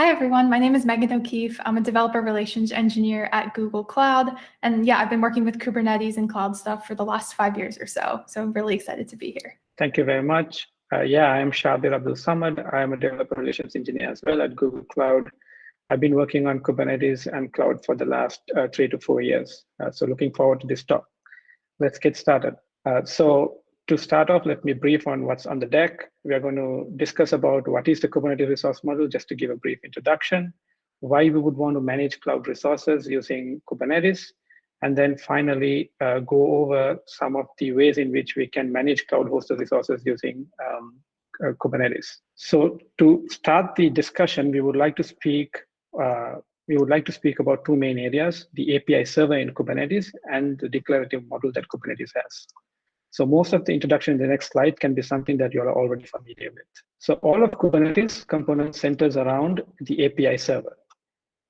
Hi, everyone. My name is Megan O'Keefe. I'm a developer relations engineer at Google Cloud. And yeah, I've been working with Kubernetes and cloud stuff for the last five years or so. So I'm really excited to be here. Thank you very much. Uh, yeah, I'm Shabir Abdul Samad. I'm a developer relations engineer as well at Google Cloud. I've been working on Kubernetes and cloud for the last uh, three to four years. Uh, so looking forward to this talk. Let's get started. Uh, so to start off, let me brief on what's on the deck. We are going to discuss about what is the Kubernetes resource model, just to give a brief introduction, why we would want to manage cloud resources using Kubernetes, and then finally uh, go over some of the ways in which we can manage cloud hosted resources using um, uh, Kubernetes. So to start the discussion, we would like to speak uh, we would like to speak about two main areas, the API server in Kubernetes and the declarative model that Kubernetes has. So most of the introduction in the next slide can be something that you're already familiar with. So all of Kubernetes components centers around the API server.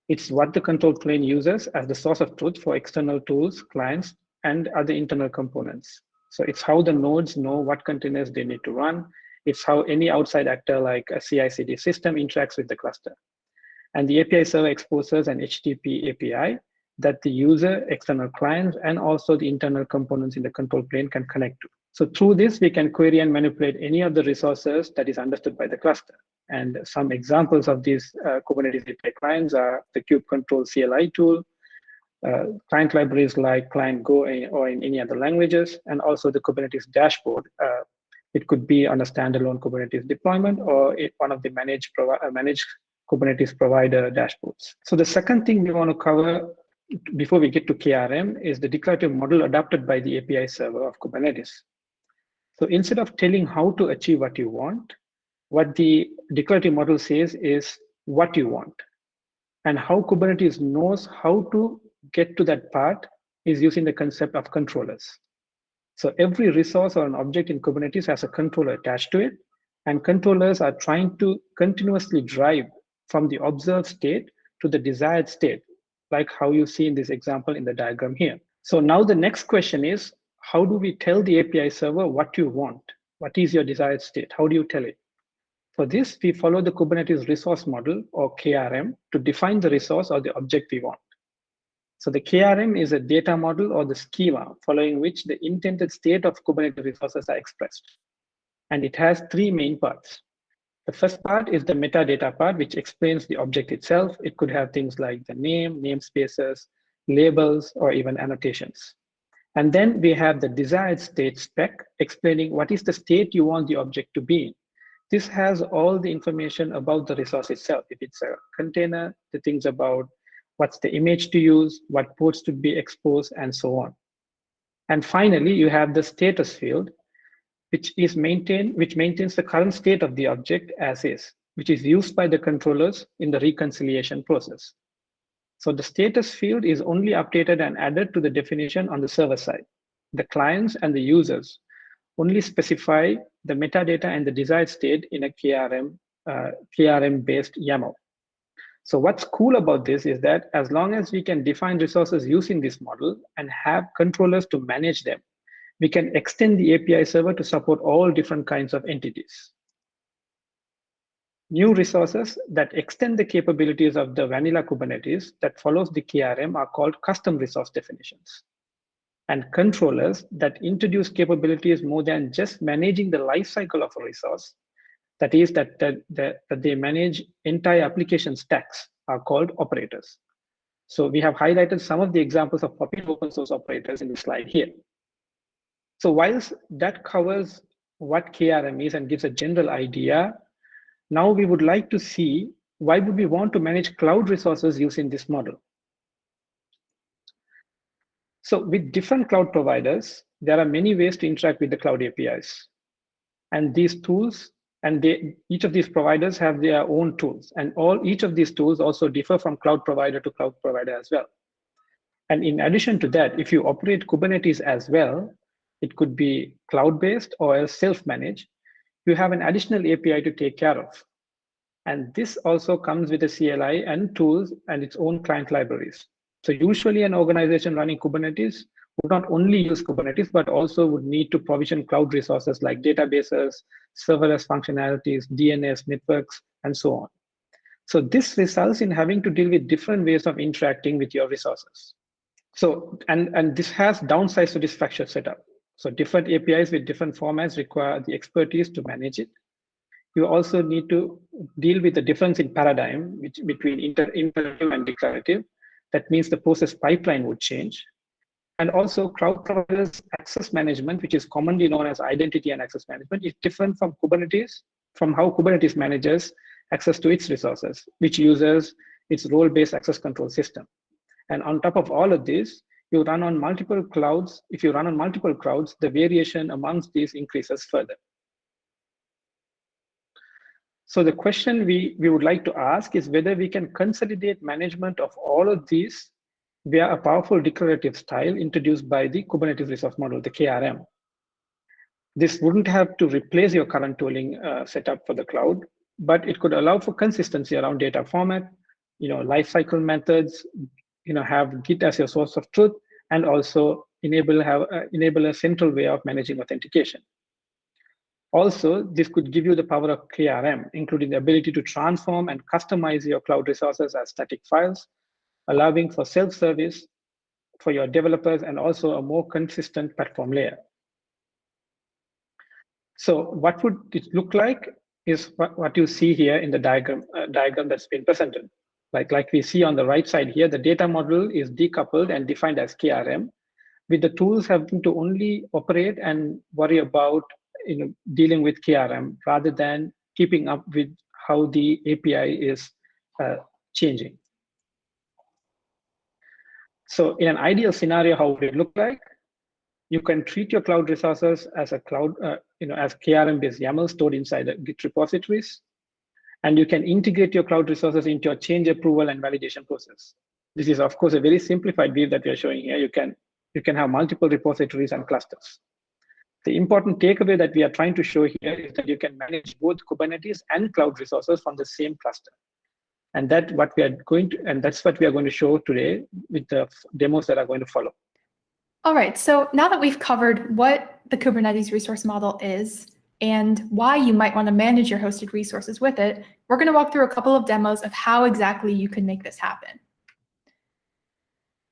It's what the control plane uses as the source of truth for external tools, clients, and other internal components. So it's how the nodes know what containers they need to run. It's how any outside actor like a CI/CD system interacts with the cluster. And the API server exposes an HTTP API that the user, external clients, and also the internal components in the control plane can connect to. So through this, we can query and manipulate any of the resources that is understood by the cluster. And some examples of these uh, Kubernetes API clients are the kubectl CLI tool, uh, client libraries like client Go or in any other languages, and also the Kubernetes dashboard. Uh, it could be on a standalone Kubernetes deployment or it, one of the managed, uh, managed Kubernetes provider dashboards. So the second thing we want to cover before we get to KRM is the declarative model adopted by the API server of Kubernetes. So instead of telling how to achieve what you want, what the declarative model says is what you want. And how Kubernetes knows how to get to that part is using the concept of controllers. So every resource or an object in Kubernetes has a controller attached to it, and controllers are trying to continuously drive from the observed state to the desired state like how you see in this example in the diagram here. So now the next question is, how do we tell the API server what you want? What is your desired state? How do you tell it? For this, we follow the Kubernetes resource model or KRM to define the resource or the object we want. So the KRM is a data model or the schema following which the intended state of Kubernetes resources are expressed. And it has three main parts. The first part is the metadata part, which explains the object itself. It could have things like the name, namespaces, labels, or even annotations. And then we have the desired state spec explaining what is the state you want the object to be in. This has all the information about the resource itself. If it's a container, the things about what's the image to use, what ports to be exposed, and so on. And finally, you have the status field, which is maintained, which maintains the current state of the object as is, which is used by the controllers in the reconciliation process. So the status field is only updated and added to the definition on the server side. The clients and the users only specify the metadata and the desired state in a KRM, uh, KRM-based YAML. So what's cool about this is that as long as we can define resources using this model and have controllers to manage them, we can extend the API server to support all different kinds of entities. New resources that extend the capabilities of the vanilla Kubernetes that follows the KRM are called custom resource definitions. And controllers that introduce capabilities more than just managing the lifecycle of a resource, that is that, that, that, that they manage entire application stacks are called operators. So we have highlighted some of the examples of popular open source operators in the slide here. So whilst that covers what KRM is and gives a general idea, now we would like to see why would we want to manage cloud resources using this model? So with different cloud providers, there are many ways to interact with the cloud APIs. And these tools, and they, each of these providers have their own tools. And all each of these tools also differ from cloud provider to cloud provider as well. And in addition to that, if you operate Kubernetes as well, it could be cloud-based or self-managed. You have an additional API to take care of. And this also comes with a CLI and tools and its own client libraries. So usually an organization running Kubernetes would not only use Kubernetes, but also would need to provision cloud resources like databases, serverless functionalities, DNS networks, and so on. So this results in having to deal with different ways of interacting with your resources. So, and, and this has downsides to this fractured setup. So different APIs with different formats require the expertise to manage it. You also need to deal with the difference in paradigm which, between inter, imperative and declarative. That means the process pipeline would change. And also cloud providers access management, which is commonly known as identity and access management, is different from Kubernetes, from how Kubernetes manages access to its resources, which uses its role-based access control system. And on top of all of this, you run on multiple clouds. If you run on multiple clouds, the variation amongst these increases further. So the question we, we would like to ask is whether we can consolidate management of all of these via a powerful declarative style introduced by the Kubernetes Resource Model, the KRM. This wouldn't have to replace your current tooling uh, setup for the cloud, but it could allow for consistency around data format, you know, lifecycle methods, you know, have Git as your source of truth, and also enable have uh, enable a central way of managing authentication. Also, this could give you the power of KRM, including the ability to transform and customize your cloud resources as static files, allowing for self-service for your developers and also a more consistent platform layer. So what would it look like is what, what you see here in the diagram, uh, diagram that's been presented. Like, like we see on the right side here, the data model is decoupled and defined as KRM, with the tools having to only operate and worry about you know, dealing with KRM rather than keeping up with how the API is uh, changing. So in an ideal scenario, how would it look like? You can treat your cloud resources as a cloud, uh, you know, as KRM-based YAML stored inside the Git repositories. And you can integrate your cloud resources into a change approval and validation process. This is, of course, a very simplified view that we are showing here. You can, you can have multiple repositories and clusters. The important takeaway that we are trying to show here is that you can manage both Kubernetes and cloud resources from the same cluster. And that what we are going to, and that's what we are going to show today with the demos that are going to follow. All right, so now that we've covered what the Kubernetes resource model is and why you might want to manage your hosted resources with it, we're going to walk through a couple of demos of how exactly you can make this happen.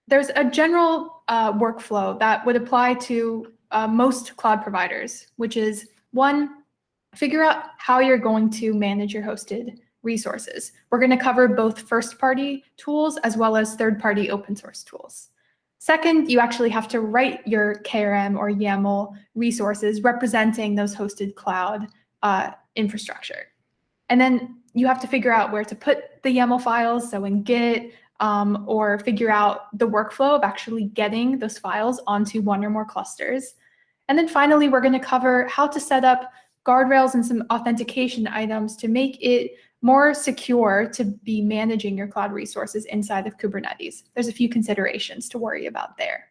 There's a general uh, workflow that would apply to uh, most cloud providers, which is one, figure out how you're going to manage your hosted resources. We're going to cover both first-party tools as well as third-party open source tools. Second, you actually have to write your KRM or YAML resources representing those hosted cloud uh, infrastructure. And then you have to figure out where to put the YAML files, so in Git, um, or figure out the workflow of actually getting those files onto one or more clusters. And then finally, we're going to cover how to set up guardrails and some authentication items to make it more secure to be managing your cloud resources inside of Kubernetes. There's a few considerations to worry about there.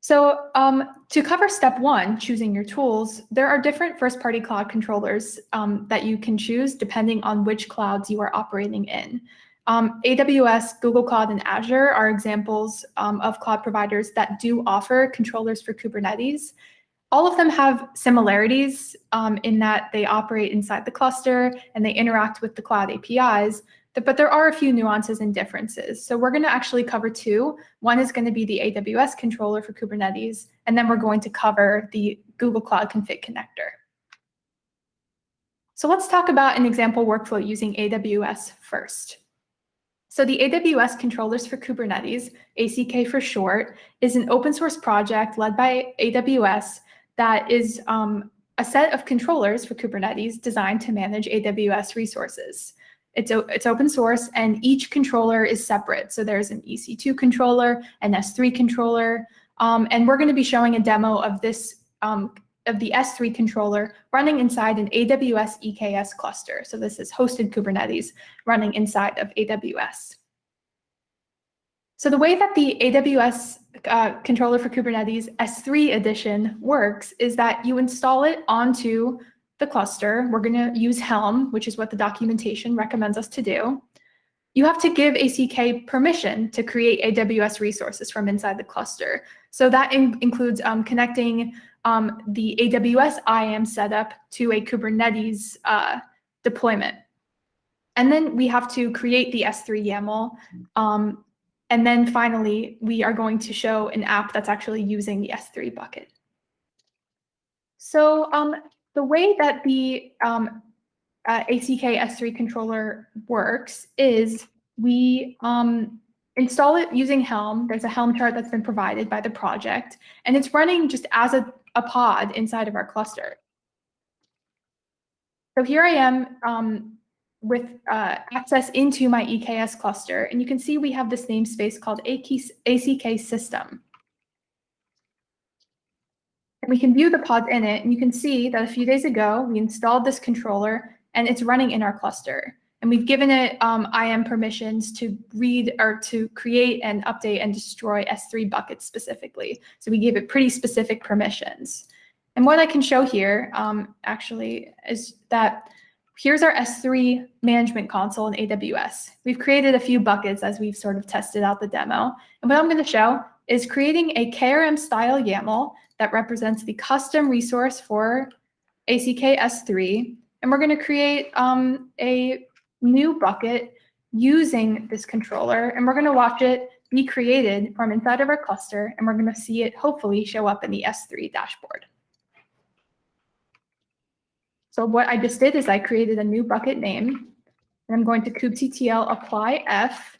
So um, to cover step one, choosing your tools, there are different first-party cloud controllers um, that you can choose depending on which clouds you are operating in. Um, AWS, Google Cloud, and Azure are examples um, of cloud providers that do offer controllers for Kubernetes. All of them have similarities um, in that they operate inside the cluster and they interact with the cloud APIs, but there are a few nuances and differences. So we're going to actually cover two. One is going to be the AWS controller for Kubernetes, and then we're going to cover the Google Cloud Config Connector. So let's talk about an example workflow using AWS first. So the AWS Controllers for Kubernetes, ACK for short, is an open source project led by AWS that is um, a set of controllers for Kubernetes designed to manage AWS resources. It's, it's open source and each controller is separate. So there's an EC2 controller, an S3 controller, um, and we're going to be showing a demo of this um, of the S3 controller running inside an AWS EKS cluster. So this is hosted Kubernetes running inside of AWS. So the way that the AWS uh, controller for Kubernetes S3 edition works is that you install it onto the cluster. We're going to use Helm, which is what the documentation recommends us to do. You have to give ACK permission to create AWS resources from inside the cluster. So that in includes um, connecting um, the AWS IAM setup to a Kubernetes uh, deployment. And then we have to create the S3 YAML. Um, and then finally, we are going to show an app that's actually using the S3 bucket. So um, the way that the um, uh, ACK S3 controller works is we um, install it using Helm. There's a Helm chart that's been provided by the project, and it's running just as a, a pod inside of our cluster. So here I am um, with uh, access into my EKS cluster, and you can see we have this namespace called ACK system. And we can view the pods in it, and you can see that a few days ago, we installed this controller, and it's running in our cluster. And we've given it um, IAM permissions to read or to create and update and destroy S3 buckets specifically. So we gave it pretty specific permissions. And what I can show here um, actually is that here's our S3 management console in AWS. We've created a few buckets as we've sort of tested out the demo. And what I'm going to show is creating a KRM style YAML that represents the custom resource for ACK S3. And we're going to create um, a new bucket using this controller, and we're going to watch it be created from inside of our cluster, and we're going to see it hopefully show up in the S3 dashboard. So what I just did is I created a new bucket name, and I'm going to kubectl apply f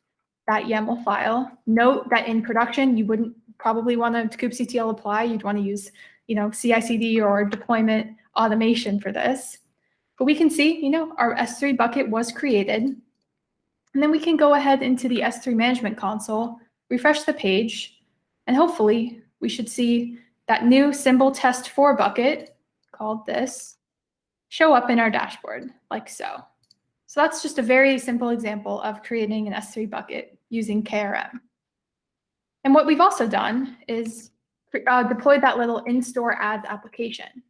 that YAML file. Note that in production, you wouldn't probably want to kubectl apply. You'd want to use, you know, CI/CD or deployment automation for this. But we can see, you know, our S3 bucket was created. And then we can go ahead into the S3 management console, refresh the page, and hopefully we should see that new Cymbal test for bucket called this show up in our dashboard like so. So that's just a very simple example of creating an S3 bucket using KRM. And what we've also done is uh, deployed that little in-store ads application.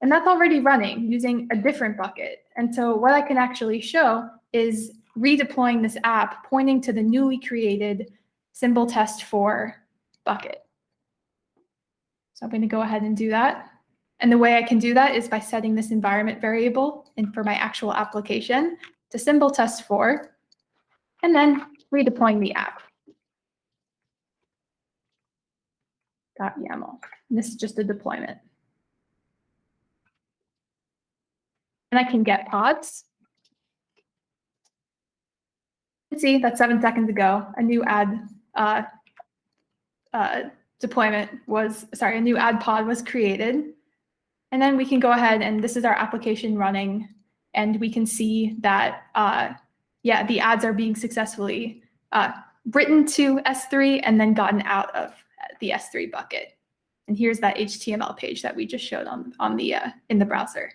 And that's already running using a different bucket. And so what I can actually show is redeploying this app pointing to the newly created Cymbal test for bucket. So I'm going to go ahead and do that. And the way I can do that is by setting this environment variable and for my actual application to Cymbal test for, and then redeploying the app. .yaml. And this is just a deployment. And I can get pods. See, that's seven seconds ago. A new ad uh, uh, deployment was, sorry, a new ad pod was created. And then we can go ahead and this is our application running and we can see that, uh, yeah, the ads are being successfully uh, written to S3 and then gotten out of the S3 bucket. And here's that HTML page that we just showed on, on the, uh, in the browser.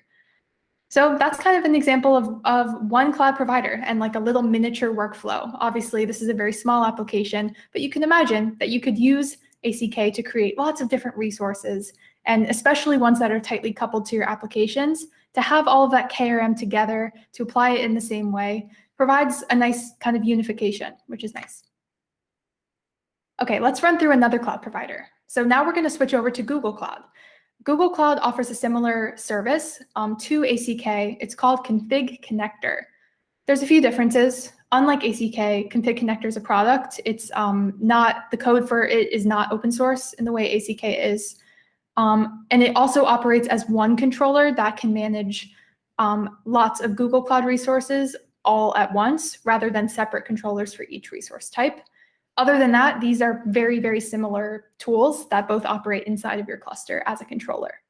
So that's kind of an example of, of one cloud provider and like a little miniature workflow. Obviously, this is a very small application, but you can imagine that you could use ACK to create lots of different resources and especially ones that are tightly coupled to your applications, to have all of that KRM together, to apply it in the same way, provides a nice kind of unification, which is nice. Okay, let's run through another cloud provider. So now we're going to switch over to Google Cloud. Google Cloud offers a similar service um, to ACK. It's called Config Connector. There's a few differences. Unlike ACK, Config Connector is a product. It's um, not, the code for it is not open source in the way ACK is. Um, and it also operates as one controller that can manage um, lots of Google Cloud resources all at once rather than separate controllers for each resource type. Other than that, these are very, very similar tools that both operate inside of your cluster as a controller.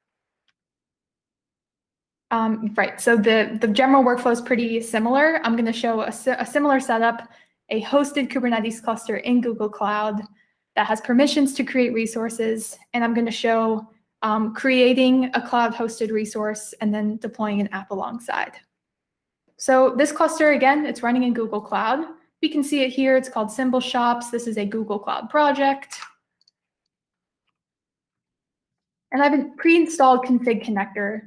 Um, right, so the, the general workflow is pretty similar. I'm going to show a, a similar setup, a hosted Kubernetes cluster in Google Cloud that has permissions to create resources. And I'm going to show um, creating a cloud hosted resource and then deploying an app alongside. So this cluster, again, it's running in Google Cloud. We can see it here. It's called Cymbal Shops. This is a Google Cloud project. And I've pre-installed config connector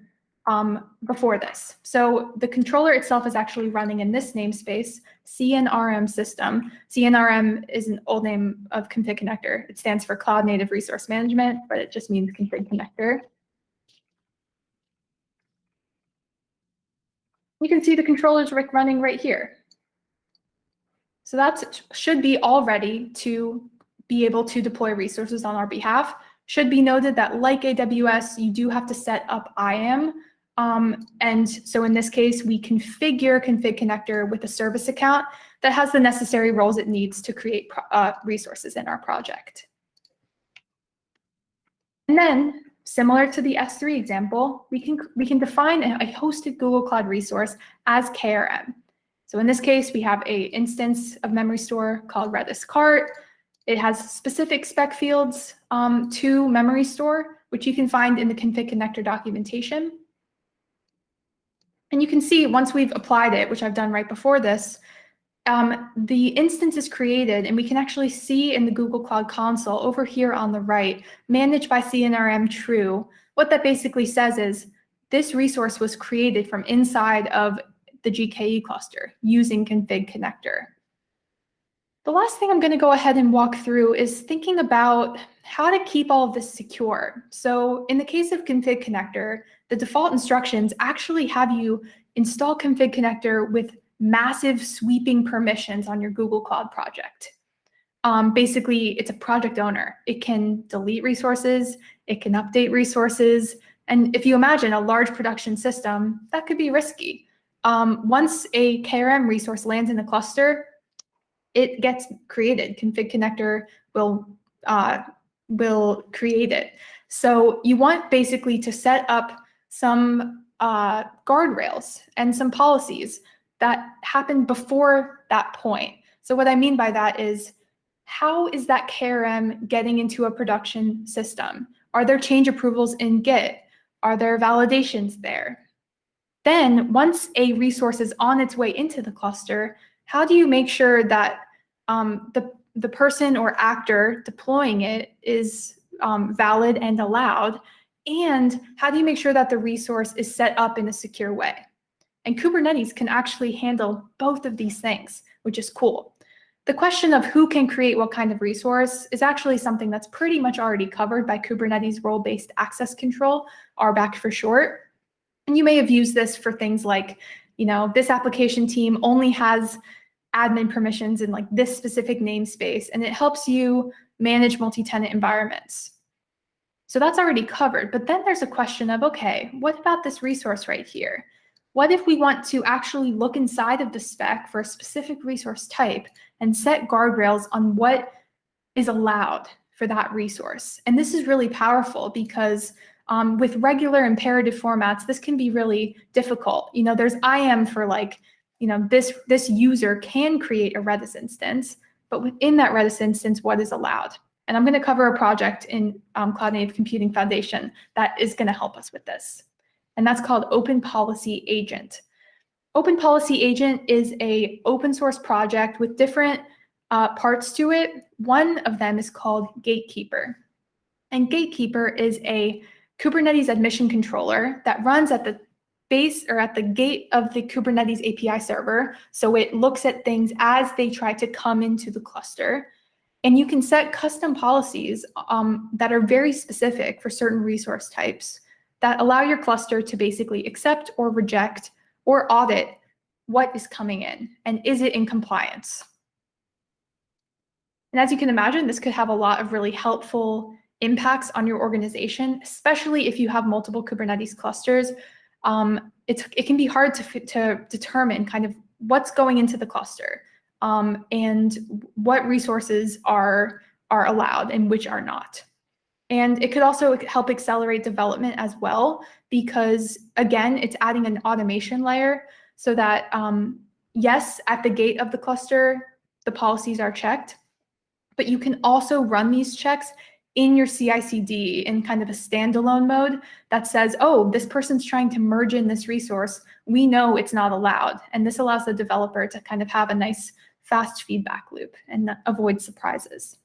um, before this. So the controller itself is actually running in this namespace, CNRM system. CNRM is an old name of config connector. It stands for Cloud Native Resource Management, but it just means config connector. You can see the controllers running right here. So that should be all ready to be able to deploy resources on our behalf. Should be noted that like AWS, you do have to set up IAM. Um, and so in this case, we configure config connector with a service account that has the necessary roles it needs to create uh, resources in our project. And then similar to the S3 example, we can, we can define a hosted Google Cloud resource as KRM. So in this case, we have a instance of Memorystore called Redis cart. It has specific spec fields um, to Memorystore, which you can find in the config connector documentation. And you can see once we've applied it, which I've done right before this, um, the instance is created and we can actually see in the Google Cloud Console over here on the right, managed by CNRM true. What that basically says is this resource was created from inside of the GKE cluster using config connector. The last thing I'm going to go ahead and walk through is thinking about how to keep all of this secure. So in the case of config connector, the default instructions actually have you install config connector with massive sweeping permissions on your Google Cloud project. Um, basically, it's a project owner. It can delete resources, it can update resources, and if you imagine a large production system, that could be risky. Um, once a KRM resource lands in the cluster, it gets created. Config connector will uh, will create it. So you want basically to set up some uh, guardrails and some policies that happen before that point. So what I mean by that is, how is that KRM getting into a production system? Are there change approvals in Git? Are there validations there? Then once a resource is on its way into the cluster, how do you make sure that um, the, the person or actor deploying it is um, valid and allowed? And how do you make sure that the resource is set up in a secure way? And Kubernetes can actually handle both of these things, which is cool. The question of who can create what kind of resource is actually something that's pretty much already covered by Kubernetes role-based access control, RBAC for short. And you may have used this for things like, you know, this application team only has admin permissions in like this specific namespace, and it helps you manage multi-tenant environments. So that's already covered. But then there's a question of, okay, what about this resource right here? What if we want to actually look inside of the spec for a specific resource type and set guardrails on what is allowed for that resource? And this is really powerful because um, with regular imperative formats, this can be really difficult. You know, there's IAM for like, you know, this, this user can create a Redis instance, but within that Redis instance, what is allowed? And I'm going to cover a project in um, Cloud Native Computing Foundation that is going to help us with this. And that's called Open Policy Agent. Open Policy Agent is a open source project with different uh, parts to it. One of them is called Gatekeeper. And Gatekeeper is a Kubernetes admission controller that runs at the base or at the gate of the Kubernetes API server. So it looks at things as they try to come into the cluster. And you can set custom policies um, that are very specific for certain resource types that allow your cluster to basically accept or reject or audit what is coming in and is it in compliance. And as you can imagine, this could have a lot of really helpful impacts on your organization, especially if you have multiple Kubernetes clusters. Um, it can be hard to, to determine kind of what's going into the cluster um, and what resources are, are allowed and which are not. And it could also help accelerate development as well, because again, it's adding an automation layer so that um, yes, at the gate of the cluster, the policies are checked, but you can also run these checks in your CI/CD in kind of a standalone mode that says, oh, this person's trying to merge in this resource. We know it's not allowed. And this allows the developer to kind of have a nice fast feedback loop and avoid surprises.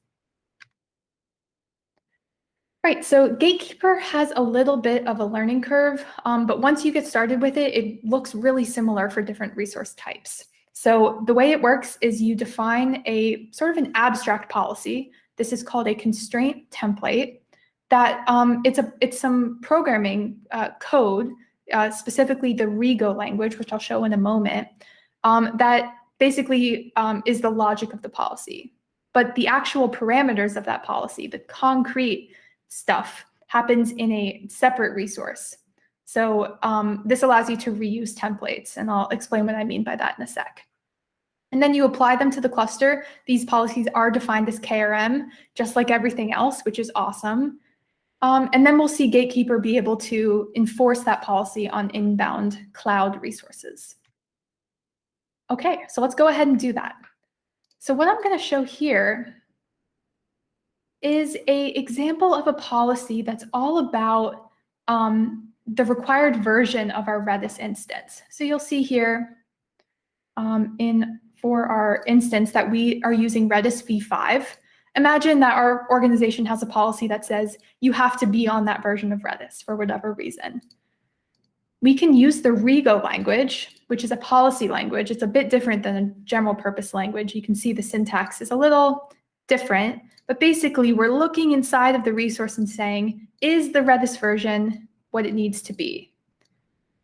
Right, so Gatekeeper has a little bit of a learning curve, um, but once you get started with it, it looks really similar for different resource types. So the way it works is you define a sort of an abstract policy. This is called a constraint template that um, it's, a, it's some programming uh, code uh, specifically the Rego language, which I'll show in a moment, um, that basically um, is the logic of the policy. But the actual parameters of that policy, the concrete stuff, happens in a separate resource. So um, this allows you to reuse templates, and I'll explain what I mean by that in a sec. And then you apply them to the cluster. These policies are defined as KRM, just like everything else, which is awesome. Um, and then we'll see Gatekeeper be able to enforce that policy on inbound cloud resources. Okay, so let's go ahead and do that. So what I'm going to show here is a example of a policy that's all about um, the required version of our Redis instance. So you'll see here um, in for our instance that we are using Redis v5. Imagine that our organization has a policy that says you have to be on that version of Redis for whatever reason. We can use the Rego language, which is a policy language. It's a bit different than a general purpose language. You can see the syntax is a little different, but basically we're looking inside of the resource and saying, is the Redis version what it needs to be?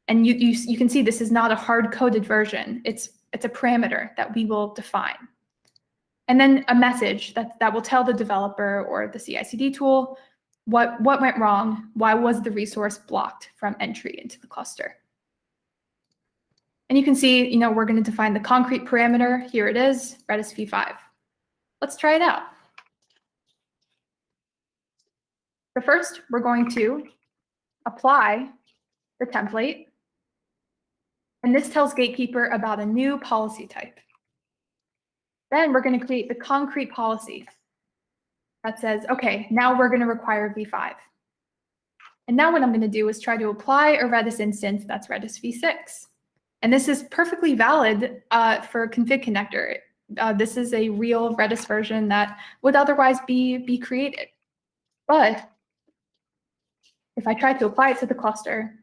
And you, you, you can see this is not a hard-coded version. It's, it's a parameter that we will define. And then a message that, that will tell the developer or the CI/CD tool what, what went wrong, why was the resource blocked from entry into the cluster. And you can see, you know, we're going to define the concrete parameter. Here it is, Redis v5. Let's try it out. So first, we're going to apply the template. And this tells Gatekeeper about a new policy type. Then we're going to create the concrete policy that says, OK, now we're going to require v5. And now what I'm going to do is try to apply a Redis instance that's Redis v6. And this is perfectly valid uh, for config connector. Uh, this is a real Redis version that would otherwise be, be created. But if I try to apply it to the cluster,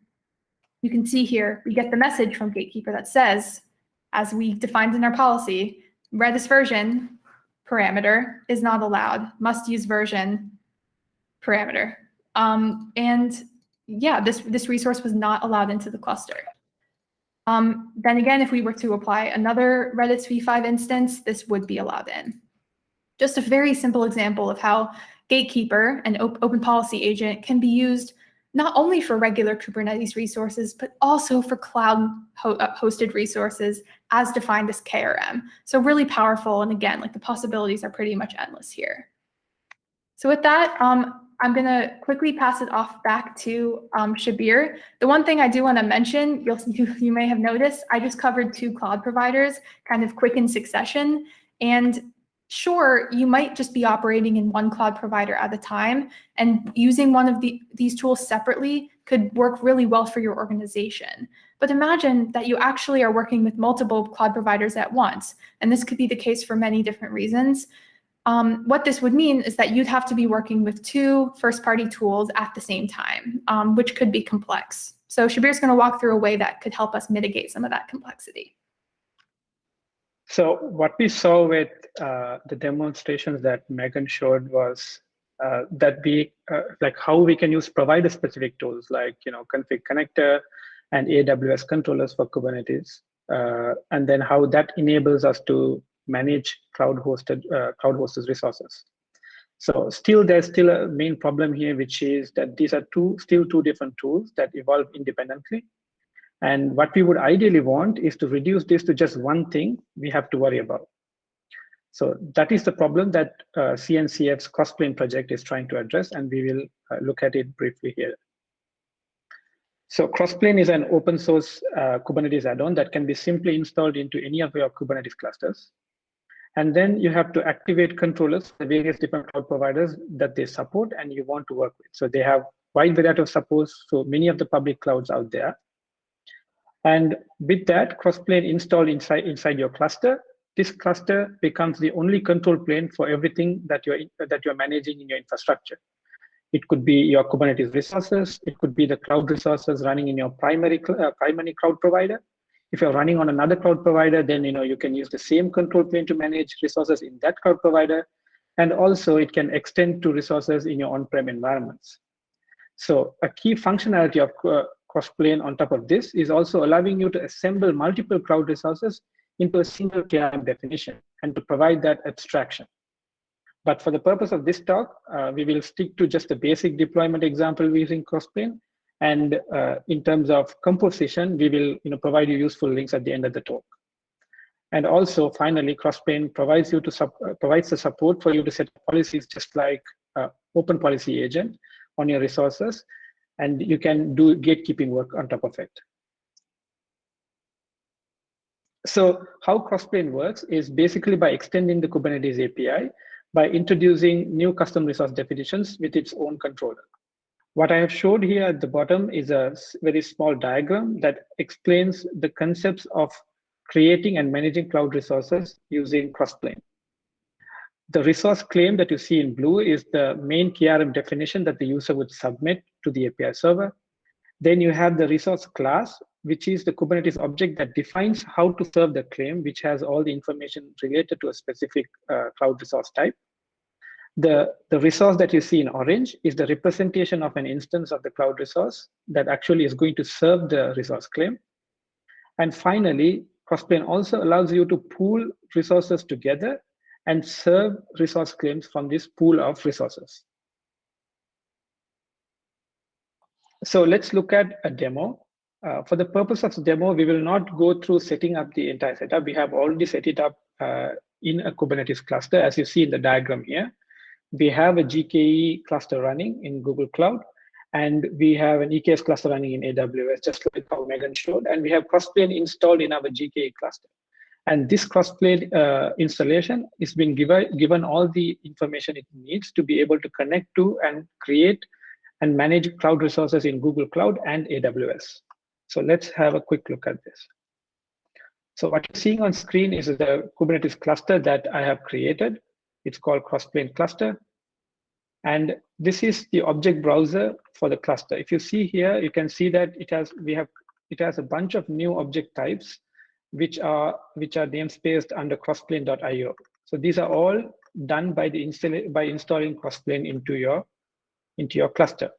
you can see here, we get the message from Gatekeeper that says, as we defined in our policy, Redis version parameter is not allowed, must use version parameter. Um, and yeah, this, this resource was not allowed into the cluster. Um, then again, if we were to apply another Redis v5 instance, this would be allowed in. Just a very simple example of how Gatekeeper, an op open policy agent, can be used not only for regular Kubernetes resources, but also for cloud ho uh, hosted resources as defined as KRM. So really powerful. And again, like the possibilities are pretty much endless here. So with that, um, I'm going to quickly pass it off back to um, Shabir. The one thing I do want to mention, you'll, you, you may have noticed, I just covered two cloud providers kind of quick in succession. And sure, you might just be operating in one cloud provider at a time and using one of the, these tools separately could work really well for your organization. But imagine that you actually are working with multiple cloud providers at once, and this could be the case for many different reasons. Um, what this would mean is that you'd have to be working with two first-party tools at the same time, um, which could be complex. So Shabir's going to walk through a way that could help us mitigate some of that complexity. So what we saw with uh, the demonstrations that Megan showed was that we uh, like how we can use provider specific tools like you know config connector and AWS controllers for Kubernetes, uh, and then how that enables us to manage cloud hosted uh, cloud hosted resources. So still there's still a main problem here, which is that these are two still two different tools that evolve independently and what we would ideally want is to reduce this to just one thing we have to worry about. So that is the problem that uh, CNCF's Crossplane project is trying to address, and we will uh, look at it briefly here. So Crossplane is an open source uh, Kubernetes add-on that can be simply installed into any of your Kubernetes clusters. And then you have to activate controllers, the various different cloud providers that they support and you want to work with. So they have wide variety of supports, so many of the public clouds out there. And with that crossplane installed inside, inside your cluster, this cluster becomes the only control plane for everything that you're, that you're managing in your infrastructure. It could be your Kubernetes resources. It could be the cloud resources running in your primary, uh, primary cloud provider. If you're running on another cloud provider, then you know you can use the same control plane to manage resources in that cloud provider. And also it can extend to resources in your on-prem environments. So a key functionality of uh, Crossplane on top of this is also allowing you to assemble multiple cloud resources into a single KRM definition and to provide that abstraction. But for the purpose of this talk, uh, we will stick to just the basic deployment example using Crossplane. And uh, in terms of composition, we will you know, provide you useful links at the end of the talk. And also, finally, Crossplane provides you to uh, provides the support for you to set policies just like uh, Open Policy Agent on your resources, and you can do gatekeeping work on top of it. So how Crossplane works is basically by extending the Kubernetes API by introducing new custom resource definitions with its own controller. What I have showed here at the bottom is a very small diagram that explains the concepts of creating and managing cloud resources using Crossplane. The resource claim that you see in blue is the main KRM definition that the user would submit to the API server. Then you have the resource class, which is the Kubernetes object that defines how to serve the claim, which has all the information related to a specific uh, cloud resource type. The, the resource that you see in orange is the representation of an instance of the cloud resource that actually is going to serve the resource claim. And finally, Crossplane also allows you to pool resources together and serve resource claims from this pool of resources. So let's look at a demo. Uh, for the purpose of the demo, we will not go through setting up the entire setup. We have already set it up uh, in a Kubernetes cluster, as you see in the diagram here. We have a GKE cluster running in Google Cloud, and we have an EKS cluster running in AWS, just like how Megan showed, and we have Crossplane installed in our GKE cluster. And this Crossplane uh, installation is being given, given all the information it needs to be able to connect to and create and manage cloud resources in Google Cloud and AWS. So let's have a quick look at this. So what you're seeing on screen is the Kubernetes cluster that I have created. It's called Crossplane Cluster. And this is the object browser for the cluster. If you see here, you can see that it has we have it has a bunch of new object types which are which are namespaced under crossplane.io. So these are all done by the install by installing crossplane into your into your cluster.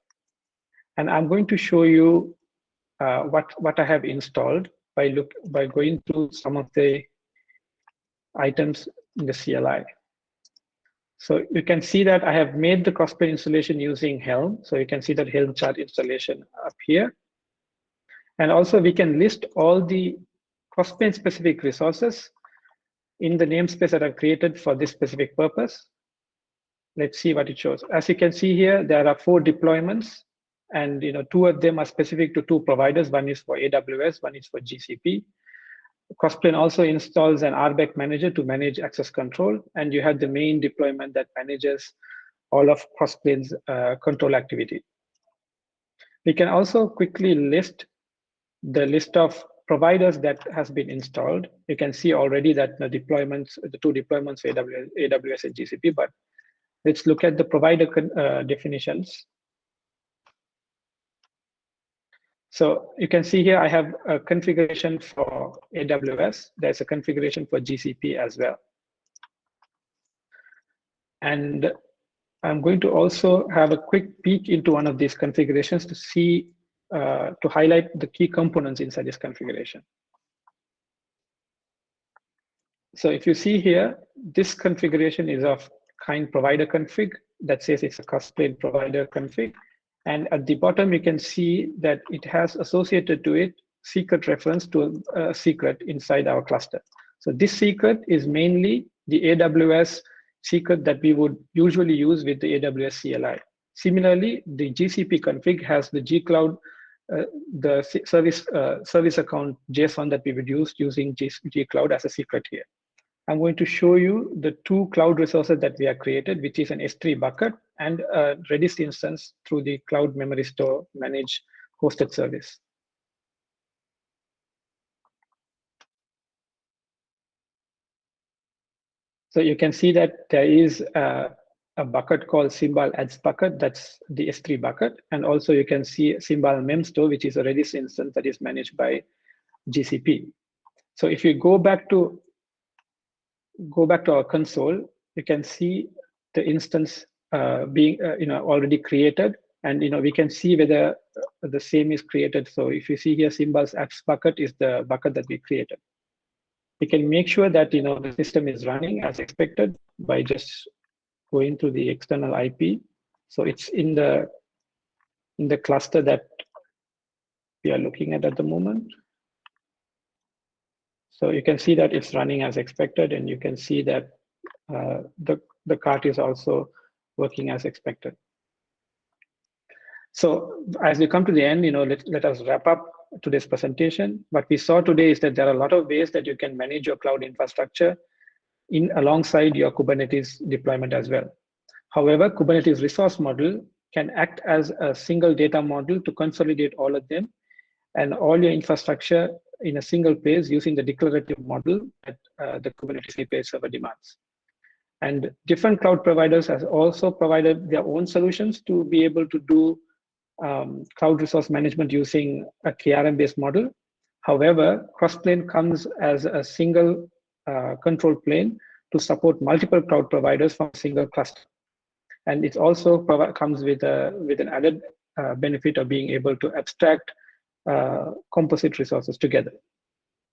And I'm going to show you uh, what what I have installed by look by going through some of the items in the CLI. So you can see that I have made the Crossplane installation using Helm. So you can see that Helm chart installation up here. And also we can list all the Crossplane specific resources in the namespace that I've created for this specific purpose. Let's see what it shows. As you can see here, there are four deployments and you know two of them are specific to two providers. One is for AWS, one is for GCP. Crossplane also installs an RBAC manager to manage access control, and you have the main deployment that manages all of Crossplane's uh, control activity. We can also quickly list the list of providers that has been installed. You can see already that the deployments, the two deployments, AWS, AWS and GCP, but let's look at the provider uh, definitions. So you can see here, I have a configuration for AWS. There's a configuration for GCP as well. And I'm going to also have a quick peek into one of these configurations to see, uh, to highlight the key components inside this configuration. So if you see here, this configuration is of kind provider config that says it's a Crossplane provider config. And at the bottom, you can see that it has associated to it secret reference to a, secret inside our cluster. So this secret is mainly the AWS secret that we would usually use with the AWS CLI. Similarly, the GCP config has the gcloud, uh, the service uh, service account JSON that we would use using G gcloud as a secret here. I'm going to show you the two cloud resources that we have created, which is an S3 bucket and a Redis instance through the Cloud Memorystore managed hosted service. So you can see that there is a, a bucket called Cymbal Ads bucket, that's the S3 bucket. And also you can see Cymbal Memstore, which is a Redis instance that is managed by GCP. So if you go back to go back to our console, you can see the instance being uh, you know already created And you know we can see whether the same is created. So if you see here symbols X bucket is the bucket that we created. We can make sure that you know the system is running as expected by just going to the external IP. So it's in the in the cluster that we are looking at at the moment. So you can see that it's running as expected, and you can see that uh, the, the cart is also working as expected. So as we come to the end, you know, let, let us wrap up today's presentation. What we saw today is that there are a lot of ways that you can manage your cloud infrastructure in alongside your Kubernetes deployment as well. However, Kubernetes resource model can act as a single data model to consolidate all of them and all your infrastructure in a single place using the declarative model that uh, the Kubernetes API server demands. And different cloud providers have also provided their own solutions to be able to do um, cloud resource management using a KRM-based model. However, Crossplane comes as a single uh, control plane to support multiple cloud providers from a single cluster. And it also comes with, a, with an added uh, benefit of being able to abstract uh, composite resources together.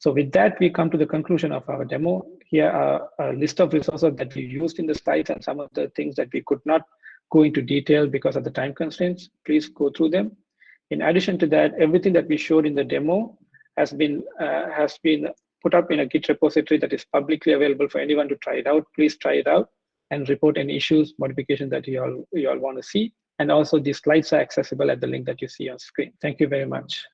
So with that, we come to the conclusion of our demo. Here are a list of resources that we used in the slides and some of the things that we could not go into detail because of the time constraints. Please go through them. In addition to that, everything that we showed in the demo has been uh, has been put up in a Git repository that is publicly available for anyone to try it out. Please try it out and report any issues, modifications that you all you all want to see. And also the slides are accessible at the link that you see on screen. Thank you very much.